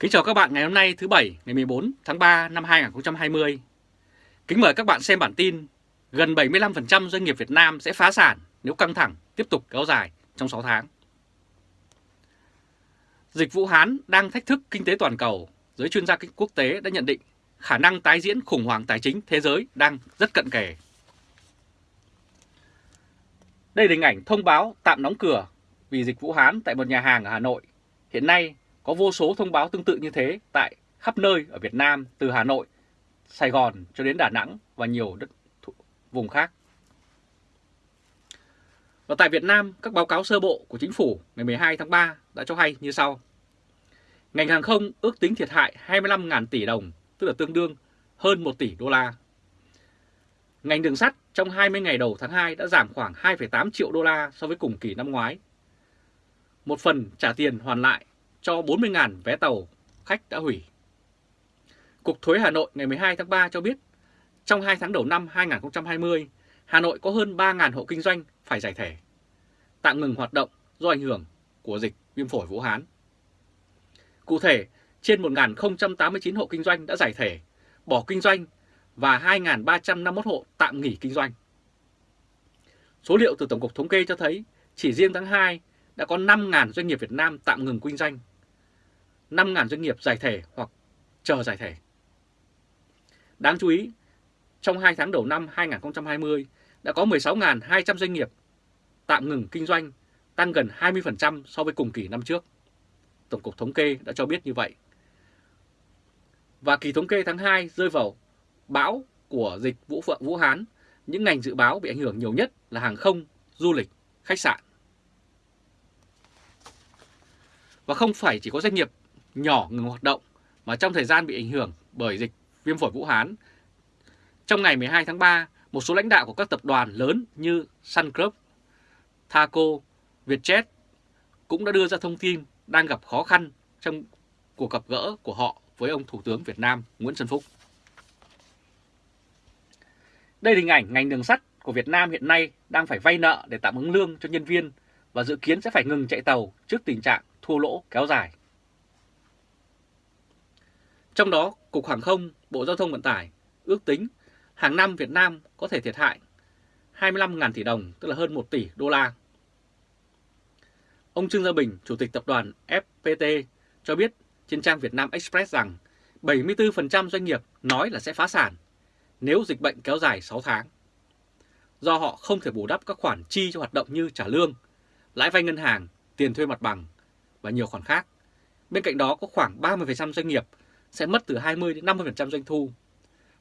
Kính chào các bạn ngày hôm nay thứ Bảy ngày 14 tháng 3 năm 2020. Kính mời các bạn xem bản tin gần 75% doanh nghiệp Việt Nam sẽ phá sản nếu căng thẳng tiếp tục kéo dài trong 6 tháng. Dịch Vũ Hán đang thách thức kinh tế toàn cầu, giới chuyên gia quốc tế đã nhận định khả năng tái diễn khủng hoảng tài chính thế giới đang rất cận kề. Đây là hình ảnh thông báo tạm đóng cửa vì dịch Vũ Hán tại một nhà hàng ở Hà Nội. Hiện nay có vô số thông báo tương tự như thế tại khắp nơi ở Việt Nam từ Hà Nội, Sài Gòn cho đến Đà Nẵng và nhiều đất vùng khác. Và tại Việt Nam, các báo cáo sơ bộ của chính phủ ngày 12 tháng 3 đã cho hay như sau. Ngành hàng không ước tính thiệt hại 25.000 tỷ đồng, tức là tương đương hơn 1 tỷ đô la. Ngành đường sắt trong 20 ngày đầu tháng 2 đã giảm khoảng 2,8 triệu đô la so với cùng kỳ năm ngoái. Một phần trả tiền hoàn lại cho 40.000 vé tàu khách đã hủy. Cục Thuế Hà Nội ngày 12 tháng 3 cho biết, trong 2 tháng đầu năm 2020, Hà Nội có hơn 3.000 hộ kinh doanh phải giải thể, tạm ngừng hoạt động do ảnh hưởng của dịch viêm phổi Vũ Hán. Cụ thể, trên 1.089 hộ kinh doanh đã giải thể, bỏ kinh doanh và 2.351 hộ tạm nghỉ kinh doanh. Số liệu từ Tổng cục Thống kê cho thấy chỉ riêng tháng 2 đã có 5.000 doanh nghiệp Việt Nam tạm ngừng kinh doanh, 5.000 doanh nghiệp giải thể hoặc chờ giải thể. Đáng chú ý, trong 2 tháng đầu năm 2020 đã có 16.200 doanh nghiệp tạm ngừng kinh doanh, tăng gần 20% so với cùng kỳ năm trước. Tổng cục Thống kê đã cho biết như vậy. Và kỳ thống kê tháng 2 rơi vào bão của dịch Vũ Phượng Vũ Hán, những ngành dự báo bị ảnh hưởng nhiều nhất là hàng không, du lịch, khách sạn. Và không phải chỉ có doanh nghiệp nhỏ ngừng hoạt động mà trong thời gian bị ảnh hưởng bởi dịch viêm phổi Vũ Hán. Trong ngày 12 tháng 3, một số lãnh đạo của các tập đoàn lớn như Sun Group, Thaco, Vietjet cũng đã đưa ra thông tin đang gặp khó khăn trong cuộc gặp gỡ của họ với ông Thủ tướng Việt Nam Nguyễn Xuân Phúc. Đây là hình ảnh ngành đường sắt của Việt Nam hiện nay đang phải vay nợ để tạm ứng lương cho nhân viên và dự kiến sẽ phải ngừng chạy tàu trước tình trạng thua lỗ kéo dài. Trong đó, Cục Hàng không, Bộ Giao thông Vận tải ước tính hàng năm Việt Nam có thể thiệt hại 25.000 tỷ đồng, tức là hơn 1 tỷ đô la. Ông Trương Gia Bình, Chủ tịch Tập đoàn FPT cho biết trên trang Việt Nam Express rằng 74% doanh nghiệp nói là sẽ phá sản nếu dịch bệnh kéo dài 6 tháng. Do họ không thể bù đắp các khoản chi cho hoạt động như trả lương, lãi vay ngân hàng, tiền thuê mặt bằng và nhiều khoản khác. Bên cạnh đó có khoảng 30% doanh nghiệp sẽ mất từ 20 đến 50% doanh thu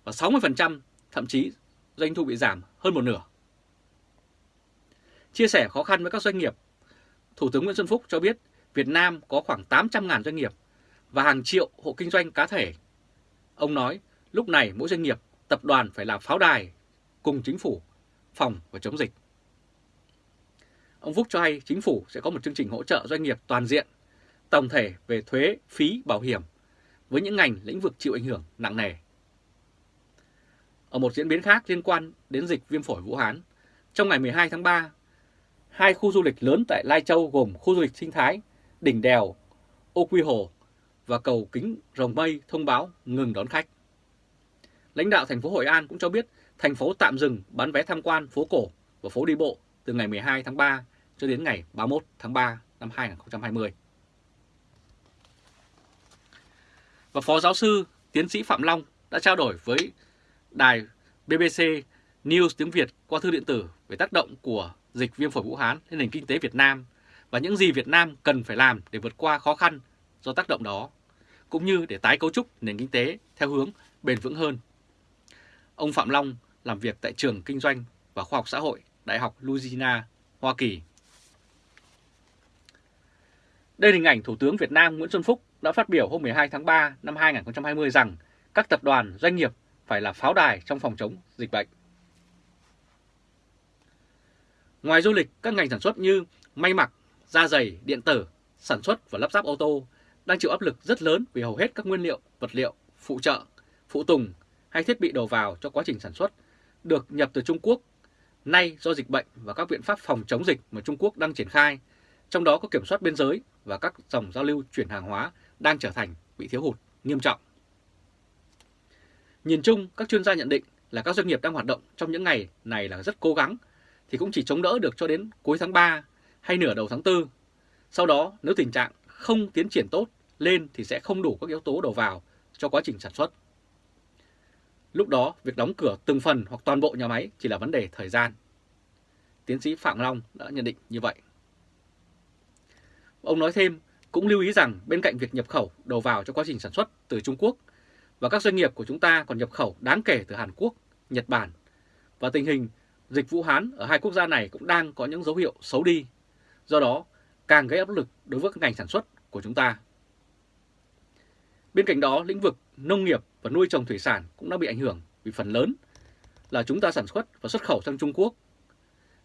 và 60% thậm chí doanh thu bị giảm hơn một nửa. Chia sẻ khó khăn với các doanh nghiệp, Thủ tướng Nguyễn Xuân Phúc cho biết Việt Nam có khoảng 800.000 doanh nghiệp và hàng triệu hộ kinh doanh cá thể. Ông nói lúc này mỗi doanh nghiệp, tập đoàn phải là pháo đài cùng chính phủ phòng và chống dịch. Ông Phúc cho hay chính phủ sẽ có một chương trình hỗ trợ doanh nghiệp toàn diện, tổng thể về thuế, phí, bảo hiểm với những ngành lĩnh vực chịu ảnh hưởng nặng nề. Ở một diễn biến khác liên quan đến dịch viêm phổi Vũ Hán, trong ngày 12 tháng 3, hai khu du lịch lớn tại Lai Châu gồm khu du lịch sinh thái Đỉnh Đèo, Ô Quy Hồ và cầu Kính Rồng Mây thông báo ngừng đón khách. Lãnh đạo thành phố Hội An cũng cho biết thành phố tạm dừng bán vé tham quan phố cổ và phố đi bộ từ ngày 12 tháng 3 cho đến ngày 31 tháng 3 năm 2020. Và Phó Giáo sư Tiến sĩ Phạm Long đã trao đổi với đài BBC News tiếng Việt qua thư điện tử về tác động của dịch viêm phổi Vũ Hán lên nền kinh tế Việt Nam và những gì Việt Nam cần phải làm để vượt qua khó khăn do tác động đó, cũng như để tái cấu trúc nền kinh tế theo hướng bền vững hơn. Ông Phạm Long làm việc tại trường Kinh doanh và Khoa học Xã hội Đại học Louisiana, Hoa Kỳ. Đây là hình ảnh Thủ tướng Việt Nam Nguyễn Xuân Phúc đã phát biểu hôm 12 tháng 3 năm 2020 rằng các tập đoàn doanh nghiệp phải là pháo đài trong phòng chống dịch bệnh. Ngoài du lịch, các ngành sản xuất như may mặc, da giày, điện tử, sản xuất và lắp ráp ô tô đang chịu áp lực rất lớn vì hầu hết các nguyên liệu, vật liệu, phụ trợ, phụ tùng hay thiết bị đầu vào cho quá trình sản xuất được nhập từ Trung Quốc. Nay do dịch bệnh và các biện pháp phòng chống dịch mà Trung Quốc đang triển khai, trong đó có kiểm soát biên giới và các dòng giao lưu chuyển hàng hóa đang trở thành bị thiếu hụt nghiêm trọng. Nhìn chung, các chuyên gia nhận định là các doanh nghiệp đang hoạt động trong những ngày này là rất cố gắng thì cũng chỉ chống đỡ được cho đến cuối tháng 3 hay nửa đầu tháng 4. Sau đó nếu tình trạng không tiến triển tốt lên thì sẽ không đủ các yếu tố đầu vào cho quá trình sản xuất. Lúc đó, việc đóng cửa từng phần hoặc toàn bộ nhà máy chỉ là vấn đề thời gian. Tiến sĩ Phạm Long đã nhận định như vậy. Ông nói thêm, cũng lưu ý rằng bên cạnh việc nhập khẩu đầu vào cho quá trình sản xuất từ Trung Quốc và các doanh nghiệp của chúng ta còn nhập khẩu đáng kể từ Hàn Quốc, Nhật Bản và tình hình dịch Vũ Hán ở hai quốc gia này cũng đang có những dấu hiệu xấu đi. Do đó, càng gây áp lực đối với các ngành sản xuất của chúng ta. Bên cạnh đó, lĩnh vực nông nghiệp và nuôi trồng thủy sản cũng đã bị ảnh hưởng vì phần lớn là chúng ta sản xuất và xuất khẩu sang Trung Quốc.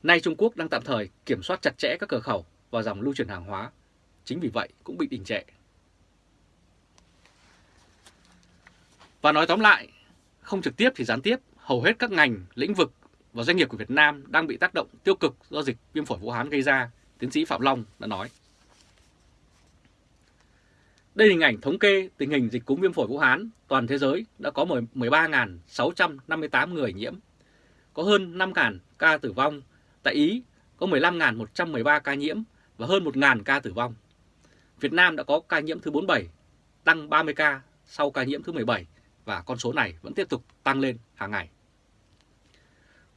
Nay Trung Quốc đang tạm thời kiểm soát chặt chẽ các cửa khẩu và dòng lưu chuyển hàng hóa, chính vì vậy cũng bị đình trệ. Và nói tóm lại, không trực tiếp thì gián tiếp, hầu hết các ngành, lĩnh vực và doanh nghiệp của Việt Nam đang bị tác động tiêu cực do dịch viêm phổi Vũ Hán gây ra, tiến sĩ Phạm Long đã nói. Đây là hình ảnh thống kê tình hình dịch cúm viêm phổi Vũ Hán toàn thế giới đã có 13.658 người nhiễm, có hơn 5.000 ca tử vong. Tại Ý có 15.113 ca nhiễm và hơn 1.000 ca tử vong. Việt Nam đã có ca nhiễm thứ 47, tăng 30 ca sau ca nhiễm thứ 17 và con số này vẫn tiếp tục tăng lên hàng ngày.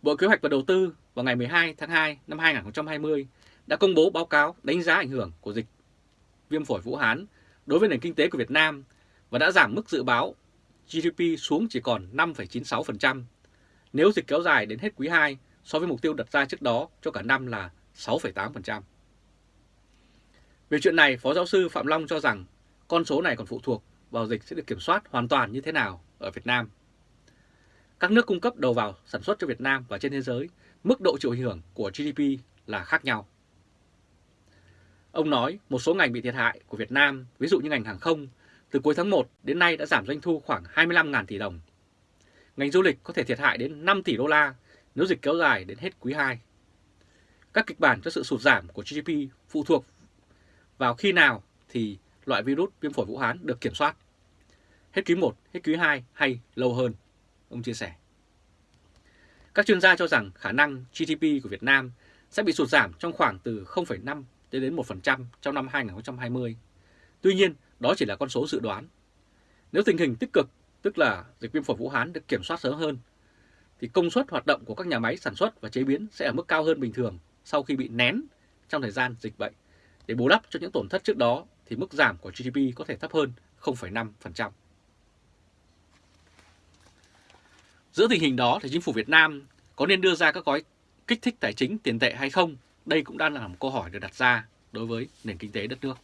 Bộ Kế hoạch và Đầu tư vào ngày 12 tháng 2 năm 2020 đã công bố báo cáo đánh giá ảnh hưởng của dịch viêm phổi Vũ Hán đối với nền kinh tế của Việt Nam và đã giảm mức dự báo GDP xuống chỉ còn 5,96% nếu dịch kéo dài đến hết quý 2 so với mục tiêu đặt ra trước đó cho cả năm là 6,8%. Về chuyện này, Phó Giáo sư Phạm Long cho rằng con số này còn phụ thuộc vào dịch sẽ được kiểm soát hoàn toàn như thế nào ở Việt Nam. Các nước cung cấp đầu vào sản xuất cho Việt Nam và trên thế giới, mức độ chịu ảnh hưởng của GDP là khác nhau. Ông nói một số ngành bị thiệt hại của Việt Nam, ví dụ như ngành hàng không, từ cuối tháng 1 đến nay đã giảm doanh thu khoảng 25.000 tỷ đồng. Ngành du lịch có thể thiệt hại đến 5 tỷ đô la nếu dịch kéo dài đến hết quý 2. Các kịch bản cho sự sụt giảm của GDP phụ thuộc vào khi nào thì loại virus viêm phổi Vũ Hán được kiểm soát. Hết quý 1, hết quý 2 hay lâu hơn, ông chia sẻ. Các chuyên gia cho rằng khả năng GDP của Việt Nam sẽ bị sụt giảm trong khoảng từ 0,5 đến 1% trong năm 2020. Tuy nhiên, đó chỉ là con số dự đoán. Nếu tình hình tích cực, tức là dịch viêm phổi Vũ Hán được kiểm soát sớm hơn, thì công suất hoạt động của các nhà máy sản xuất và chế biến sẽ ở mức cao hơn bình thường sau khi bị nén trong thời gian dịch bệnh. Để bù đắp cho những tổn thất trước đó thì mức giảm của GDP có thể thấp hơn 0,5%. Giữa tình hình đó thì chính phủ Việt Nam có nên đưa ra các gói kích thích tài chính tiền tệ hay không đây cũng đang là một câu hỏi được đặt ra đối với nền kinh tế đất nước.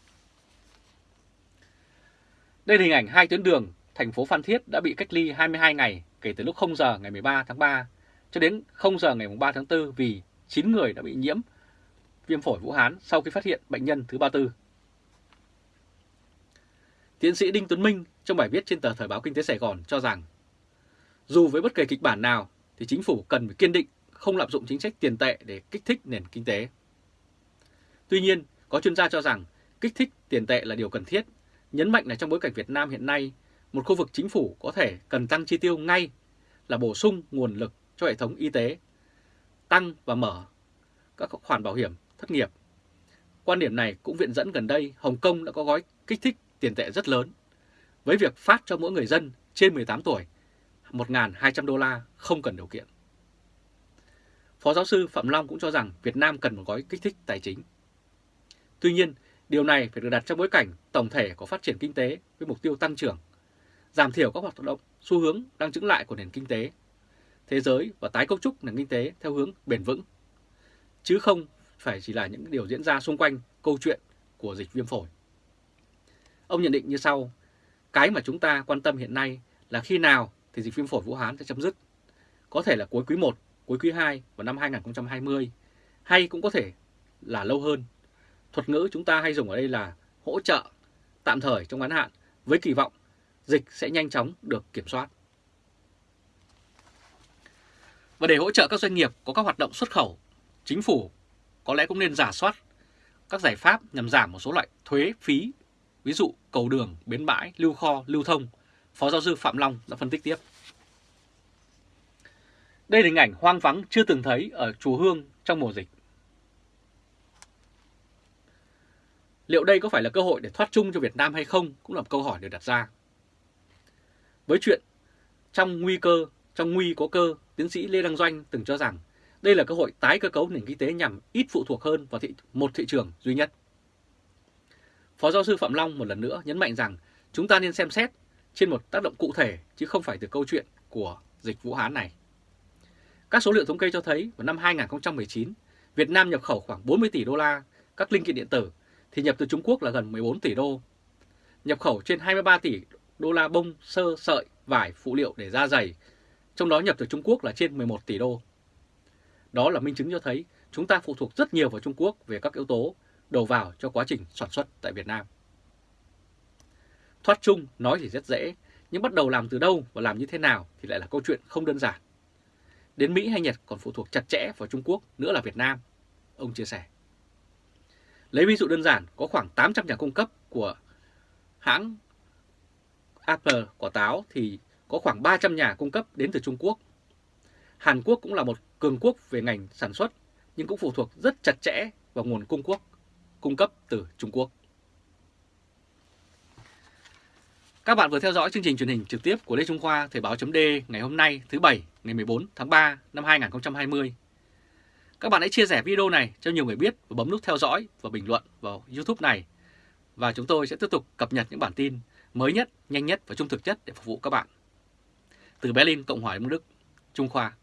Đây là hình ảnh hai tuyến đường thành phố Phan Thiết đã bị cách ly 22 ngày kể từ lúc 0 giờ ngày 13 tháng 3 cho đến 0 giờ ngày 3 tháng 4 vì 9 người đã bị nhiễm viêm phổi Vũ Hán sau khi phát hiện bệnh nhân thứ 34. Tiến sĩ Đinh Tuấn Minh trong bài viết trên tờ Thời báo Kinh tế Sài Gòn cho rằng dù với bất kỳ kịch bản nào thì chính phủ cần phải kiên định không lạm dụng chính sách tiền tệ để kích thích nền kinh tế. Tuy nhiên, có chuyên gia cho rằng kích thích tiền tệ là điều cần thiết, nhấn mạnh là trong bối cảnh Việt Nam hiện nay, một khu vực chính phủ có thể cần tăng chi tiêu ngay là bổ sung nguồn lực cho hệ thống y tế, tăng và mở các khoản bảo hiểm thất nghiệp. Quan điểm này cũng viện dẫn gần đây Hồng Kông đã có gói kích thích tiền tệ rất lớn, với việc phát cho mỗi người dân trên 18 tuổi 1.200 đô la không cần điều kiện. Phó giáo sư Phạm Long cũng cho rằng Việt Nam cần một gói kích thích tài chính. Tuy nhiên, điều này phải được đặt trong bối cảnh tổng thể của phát triển kinh tế với mục tiêu tăng trưởng, giảm thiểu các hoạt động xu hướng đang chứng lại của nền kinh tế, thế giới và tái cấu trúc nền kinh tế theo hướng bền vững, chứ không phải chỉ là những điều diễn ra xung quanh câu chuyện của dịch viêm phổi. Ông nhận định như sau, cái mà chúng ta quan tâm hiện nay là khi nào thì dịch viêm phổi Vũ Hán sẽ chấm dứt. Có thể là cuối quý 1 cuối quý 2 vào năm 2020 hay cũng có thể là lâu hơn. Thuật ngữ chúng ta hay dùng ở đây là hỗ trợ tạm thời trong ngắn hạn với kỳ vọng dịch sẽ nhanh chóng được kiểm soát. Và để hỗ trợ các doanh nghiệp có các hoạt động xuất khẩu, chính phủ có lẽ cũng nên giả soát các giải pháp nhằm giảm một số loại thuế phí ví dụ cầu đường, bến bãi, lưu kho, lưu thông, Phó giáo sư Phạm Long đã phân tích tiếp. Đây là hình ảnh hoang vắng chưa từng thấy ở chùa Hương trong mùa dịch. Liệu đây có phải là cơ hội để thoát chung cho Việt Nam hay không cũng là một câu hỏi được đặt ra. Với chuyện trong nguy cơ, trong nguy có cơ, tiến sĩ Lê Đăng Doanh từng cho rằng đây là cơ hội tái cơ cấu nền kinh tế nhằm ít phụ thuộc hơn vào thị, một thị trường duy nhất. Phó giáo sư Phạm Long một lần nữa nhấn mạnh rằng chúng ta nên xem xét trên một tác động cụ thể chứ không phải từ câu chuyện của dịch Vũ Hán này. Các số liệu thống kê cho thấy vào năm 2019, Việt Nam nhập khẩu khoảng 40 tỷ đô la các linh kiện điện tử thì nhập từ Trung Quốc là gần 14 tỷ đô. Nhập khẩu trên 23 tỷ đô la bông, sơ, sợi, vải, phụ liệu để da giày, trong đó nhập từ Trung Quốc là trên 11 tỷ đô. Đó là minh chứng cho thấy chúng ta phụ thuộc rất nhiều vào Trung Quốc về các yếu tố đầu vào cho quá trình sản xuất tại Việt Nam. Thoát chung nói thì rất dễ, nhưng bắt đầu làm từ đâu và làm như thế nào thì lại là câu chuyện không đơn giản. Đến Mỹ hay Nhật còn phụ thuộc chặt chẽ vào Trung Quốc nữa là Việt Nam, ông chia sẻ. Lấy ví dụ đơn giản, có khoảng 800 nhà cung cấp của hãng Apple quả táo thì có khoảng 300 nhà cung cấp đến từ Trung Quốc. Hàn Quốc cũng là một cường quốc về ngành sản xuất nhưng cũng phụ thuộc rất chặt chẽ vào nguồn cung quốc cung cấp từ Trung Quốc. Các bạn vừa theo dõi chương trình truyền hình trực tiếp của Lê Trung Khoa Thời báo chấm ngày hôm nay thứ Bảy ngày 14 tháng 3 năm 2020. Các bạn hãy chia sẻ video này cho nhiều người biết và bấm nút theo dõi và bình luận vào YouTube này. Và chúng tôi sẽ tiếp tục cập nhật những bản tin mới nhất, nhanh nhất và trung thực nhất để phục vụ các bạn. Từ Berlin, Cộng hòa Liên bang Đức, Trung Khoa